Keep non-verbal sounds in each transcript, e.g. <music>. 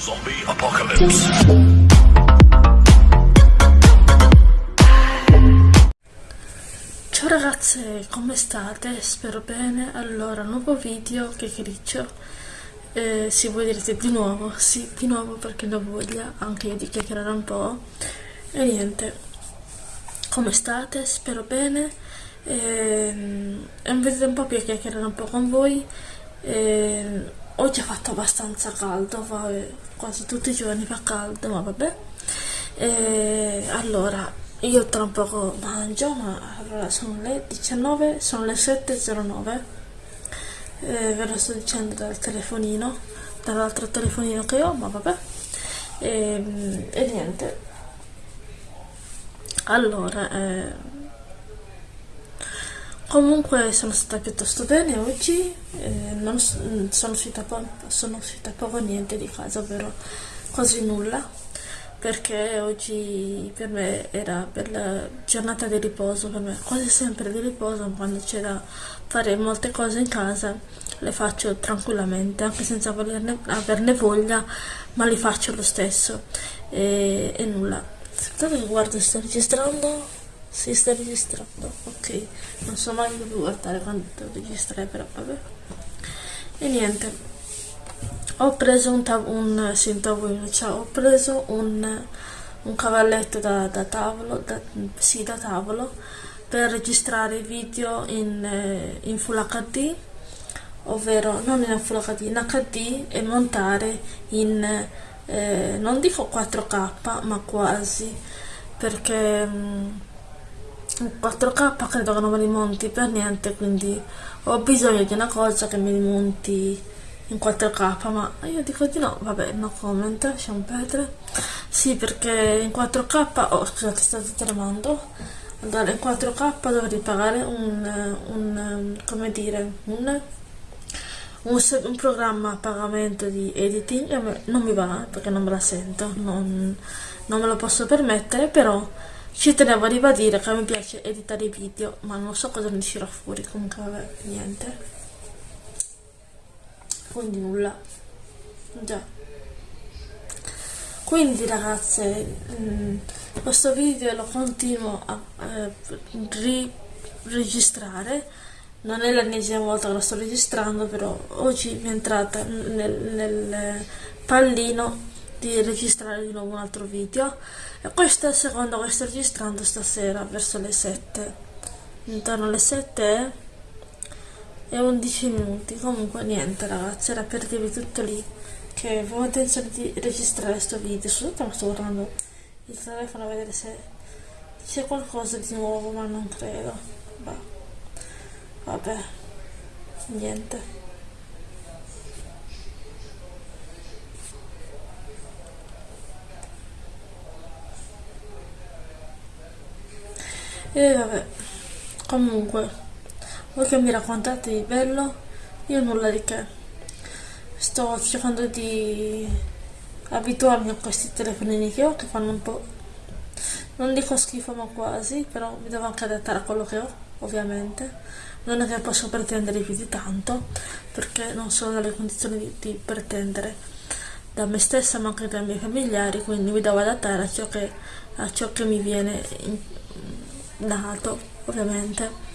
Zombie Apocalypse. Ciao ragazze, come state? Spero bene. Allora, nuovo video, che criccio. Eh, sì, voi direte di nuovo, sì, di nuovo perché ne ho voglia, anche io di chiacchierare un po'. E niente, come state? Spero bene. Eh, è un video un po' per chiacchierare un po' con voi. Eh, oggi ha fatto abbastanza caldo, vabbè, quasi tutti i giorni fa caldo, ma vabbè. E allora, io tra un poco mangio, ma allora sono le 19, sono le 7.09. Eh, ve lo sto dicendo dal telefonino, dall'altro telefonino che ho, ma vabbè. E, e niente. Allora, eh, Comunque sono stata piuttosto bene oggi, eh, non sono uscita, sono uscita poco niente di casa, ovvero quasi nulla, perché oggi per me era per la giornata di riposo, per me quasi sempre di riposo, quando c'è da fare molte cose in casa le faccio tranquillamente, anche senza volerne, averne voglia, ma li faccio lo stesso e, e nulla. Aspettate che guardo sto registrando si sta registrando ok. Non so mai più guardare quando devo registrare però vabbè. E niente. Ho preso un, un, sì, tavolino cioè ho preso un, un cavalletto da, da tavolo da, sì da tavolo per registrare video in, in full hd ovvero non in full hd in hd e montare in eh, non dico 4k ma quasi perché mm, 4K credo che non me li monti per niente quindi ho bisogno di una cosa che mi monti in 4K ma io dico di no vabbè no comment lasciamo perdere. Sì perché in 4K oh scusate state tremando. Allora in 4K dovrei pagare un, un come dire un, un, un, programma a pagamento di editing non mi va perché non me la sento non, non me lo posso permettere però ci tenevo a ribadire che mi piace editare i video, ma non so cosa ne uscirà fuori, comunque vabbè, niente. Quindi nulla. Già. Quindi ragazze, mh, mm, questo video lo continuo a eh, registrare. Non è l'ennesima volta che lo sto registrando, però oggi mi è entrata nel, nel pallino di registrare di nuovo un altro video. E questo è il secondo che sto registrando stasera verso le 7 intorno alle 7 e 11 minuti. Comunque niente ragazzi era per dirvi tutto lì che avevo intenzione di registrare questo video. Ma sto guardando il telefono a vedere se c'è qualcosa di nuovo ma non credo. Bah. vabbè. Niente E vabbè, comunque, voi che mi raccontate di bello, io nulla di che. Sto cercando di abituarmi a questi telefonini che ho, che fanno un po', non dico schifo ma quasi, però mi devo anche adattare a quello che ho, ovviamente. Non è che posso pretendere più di tanto, perché non sono nelle condizioni di, di pretendere da me stessa ma anche dai miei familiari, quindi mi devo adattare a ciò che, a ciò che mi viene in, dato ovviamente.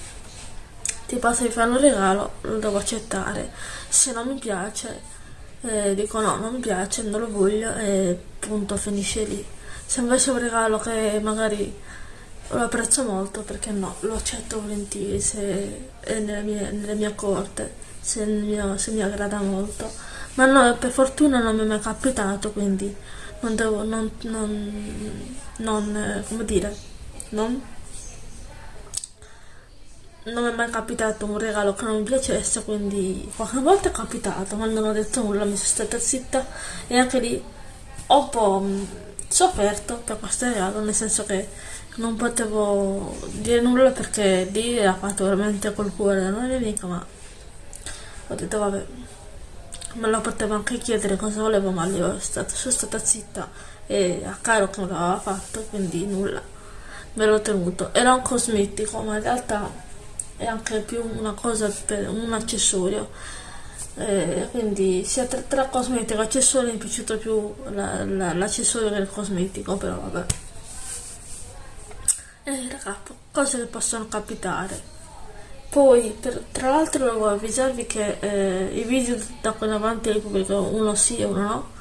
Tipo se mi fanno un regalo lo devo accettare. Se non mi piace eh, dico no non mi piace non lo voglio e punto finisce lì. Se invece è un regalo che magari lo apprezzo molto perché no lo accetto volentieri se è nelle mie, nelle mie corte se, mio, se mi aggrada molto. Ma no per fortuna non mi è mai capitato quindi non devo non, non, non eh, come dire non non mi è mai capitato un regalo che non mi piacesse, quindi qualche volta è capitato, ma non ho detto nulla, mi sono stata zitta e anche lì ho un po' mm, sofferto per questo regalo, nel senso che non potevo dire nulla perché lì era fatto veramente col cuore da non è mica, ma ho detto vabbè, me lo potevo anche chiedere cosa volevo, ma lì sono stata zitta e a caro che non l'aveva fatto, quindi nulla, me l'ho tenuto. Era un cosmetico, ma in realtà è anche più una cosa per un accessorio. Eh, quindi sia tra, tra cosmetica e accessori mi è piaciuto più l'accessorio la, che il cosmetico però vabbè. Eh raga cose che possono capitare. Poi per, tra l'altro devo avvisarvi che eh, i video da qui in avanti li pubblico uno sì e uno no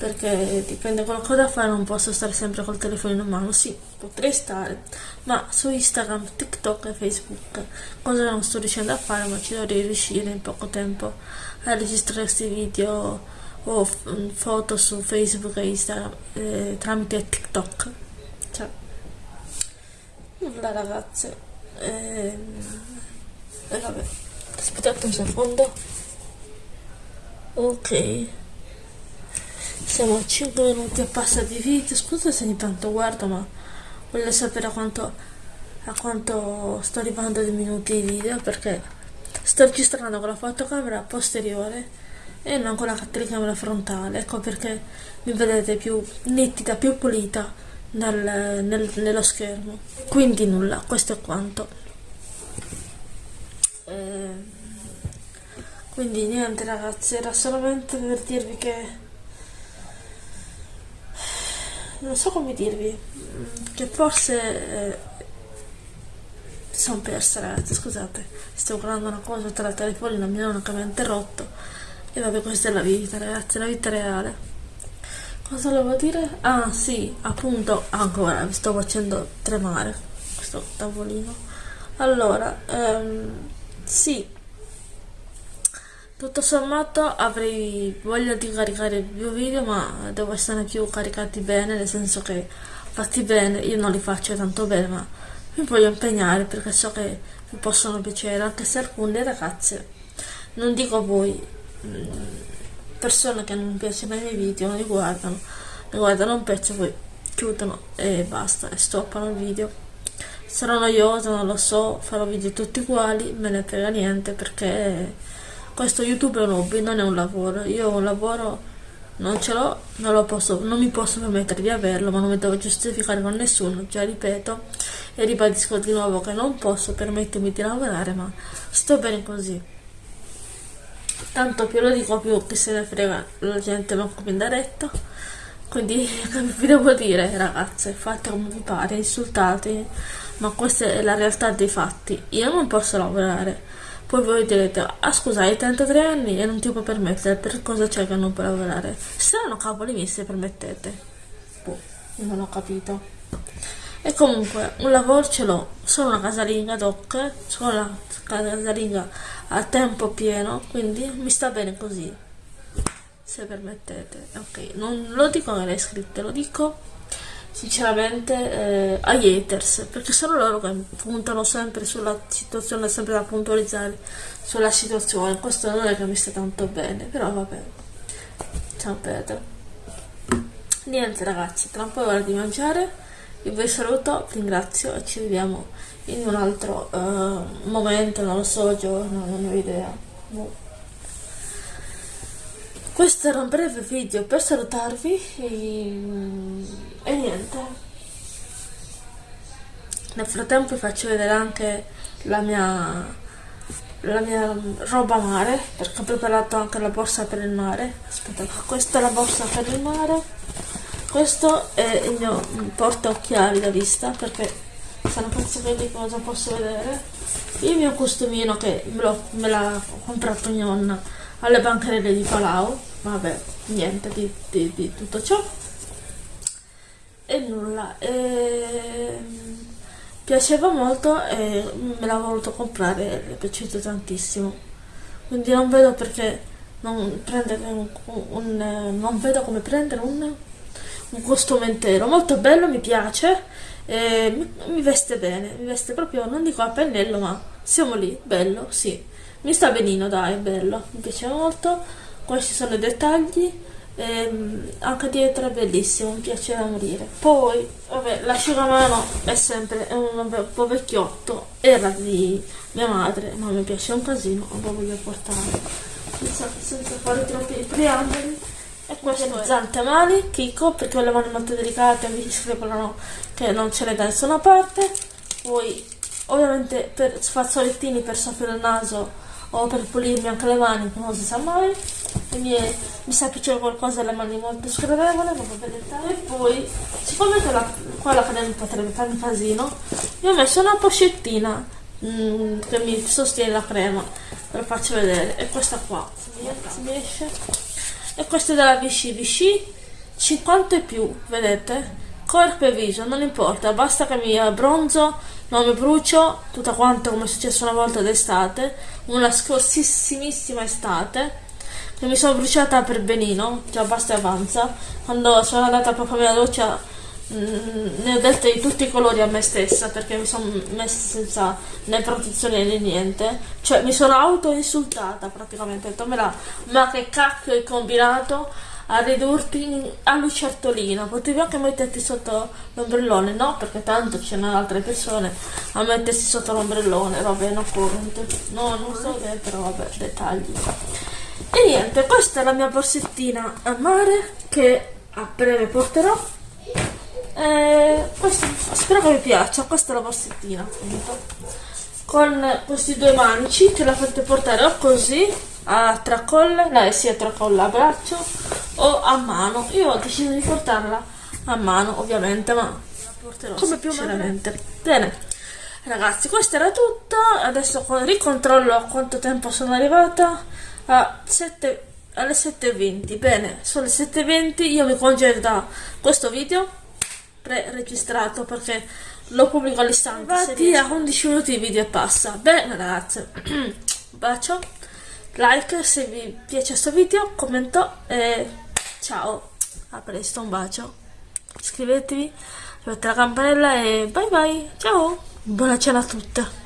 perché dipende da cosa fare non posso stare sempre col telefono in mano. Sì potrei stare ma su Instagram, TikTok e Facebook cosa non sto riuscendo a fare ma ci dovrei riuscire in poco tempo a registrare questi video o foto su Facebook e Instagram eh, tramite TikTok. Cioè nulla ragazze. Eh, e vabbè aspettate un secondo. Ok siamo a 5 minuti e passa di video scusate se ogni tanto guardo ma voglio sapere a quanto, a quanto sto arrivando di minuti di video perché sto registrando con la fotocamera posteriore e non con la telecamera frontale. Ecco perché mi vedete più nitida, più pulita nel, nel, nello schermo. Quindi nulla, questo è quanto. Eh, quindi niente ragazzi era solamente per dirvi che non so come dirvi che forse eh, sono persa ragazzi scusate. Sto guardando una cosa tra la telefonina mi hanno che mi ha interrotto. E vabbè questa è la vita ragazzi la vita reale. Cosa volevo dire? ah sì appunto ancora vi sto facendo tremare questo tavolino. Allora ehm, sì, tutto sommato avrei voglia di caricare più video ma devo essere più caricati bene, nel senso che fatti bene, io non li faccio tanto bene ma mi voglio impegnare perché so che vi possono piacere, anche se alcune ragazze, non dico voi, mm, persone che non piacciono i miei video, non li guardano, li guardano un pezzo, poi chiudono e basta, e stoppano il video. Sarà noioso, non lo so, farò video tutti uguali, me ne frega niente perché questo YouTube è un hobby, non è un lavoro. Io un lavoro non ce l'ho, non, non mi posso permettere di averlo, ma non mi devo giustificare con nessuno, già ripeto e ribadisco di nuovo che non posso permettermi di lavorare, ma sto bene così. Tanto più lo dico più che se ne frega la gente manco in diretta. Quindi <laughs> vi devo dire ragazze, fate come vi pare, insultate, ma questa è la realtà dei fatti. Io non posso lavorare. Poi voi direte, ah scusa, hai 33 anni e non ti puoi permettere, per cosa c'è che non puoi lavorare? Saranno cavoli miei se permettete. Boh, non ho capito. E comunque, un lavoro ce l'ho, sono una casalinga doc, sono una casalinga a tempo pieno, quindi mi sta bene così. Se permettete, ok, non lo dico alle iscritte, lo dico sinceramente eh, agli haters perché sono loro che puntano sempre sulla situazione sempre da puntualizzare sulla situazione. Questo non è che mi sta tanto bene però vabbè. Ciao Pedro niente ragazzi tra un po' è ora di mangiare. Io vi saluto ringrazio e ci vediamo in un altro uh, momento non lo so giorno non ho idea. Boh. Questo era un breve video per salutarvi e, e niente. Nel frattempo vi faccio vedere anche la mia la mia roba mare perché ho preparato anche la borsa per il mare. Aspetta questa è la borsa per il mare. Questo è il mio porta occhiali da vista perché se non faccio vedere cosa posso vedere. Il mio costumino che me l'ha comprato mia nonna alle bancarelle di Palau. Vabbè niente di, di, di tutto ciò e nulla e, piaceva molto e me l'ha voluto comprare è piaciuto tantissimo. Quindi non vedo perché non prendere un, un non vedo come prendere un, un costume intero. Molto bello mi piace mi, mi, veste bene mi veste proprio non dico a pennello ma siamo lì bello sì. Mi sta benino dai bello mi piace molto. Questi sono i dettagli ehm, anche dietro è bellissimo mi piace da morire poi vabbè l'asciugamano è sempre un po' vecchiotto era di mia madre ma mi piace un casino lo voglio portare senza, senza fare troppi preamboli e questo è Zantemali, Kiko, perché le mani molto delicate, mi scrivono che non ce n'è da nessuna parte. Poi, ovviamente, per fazzolettini per soffrire il naso o per pulirmi anche le mani, non si sa mai. Mi, è, mi sa che c'è qualcosa alle mani molto sgradevole, non vedete. E poi, siccome la, qua la crema potrebbe farmi casino, io ho messo una pochettina mm, che mi sostiene la crema, ve lo faccio vedere. E questa qua, si riesce. E questa è della Vichy, Vichy 50 e più, vedete? Corpo e viso, non importa, basta che mi abbronzo, non mi brucio, tutta quanta come è successo una volta d'estate, una scorsissimissima estate, che mi sono bruciata per benino, già basta e avanza, quando sono andata proprio alla doccia mm, ne ho dette di tutti i colori a me stessa perché mi sono messa senza né protezione né niente cioè mi sono auto insultata praticamente ho detto ma che cacchio hai combinato a ridurti a lucertolina. Potevi anche metterti sotto l'ombrellone, no? Perché tanto c'erano altre persone a mettersi sotto l'ombrellone, vabbè, no corrente. No, non so che, però vabbè, dettagli. E niente, questa è la mia borsettina a mare che a breve porterò. Questo, spero che vi piaccia, questa è la borsettina appunto. Con questi due manici che la fate portare o così a tracolla, no, sia tracolla a braccio o a mano. Io ho deciso di portarla a mano, ovviamente, ma la porterò come più sinceramente. Bene, ragazzi, questo era tutto. Adesso ricontrollo a quanto tempo sono arrivata. A 7, alle 7.20. Bene, sono le 7.20. Io mi congedo da questo video pre-registrato perché lo pubblico all'istante. Infatti a 11 minuti il video passa. Bene, ragazzi, <clears throat> bacio like se vi piace questo video, commento e ciao, a presto, un bacio, iscrivetevi, mettete la campanella e bye bye, ciao, buona cena a tutte.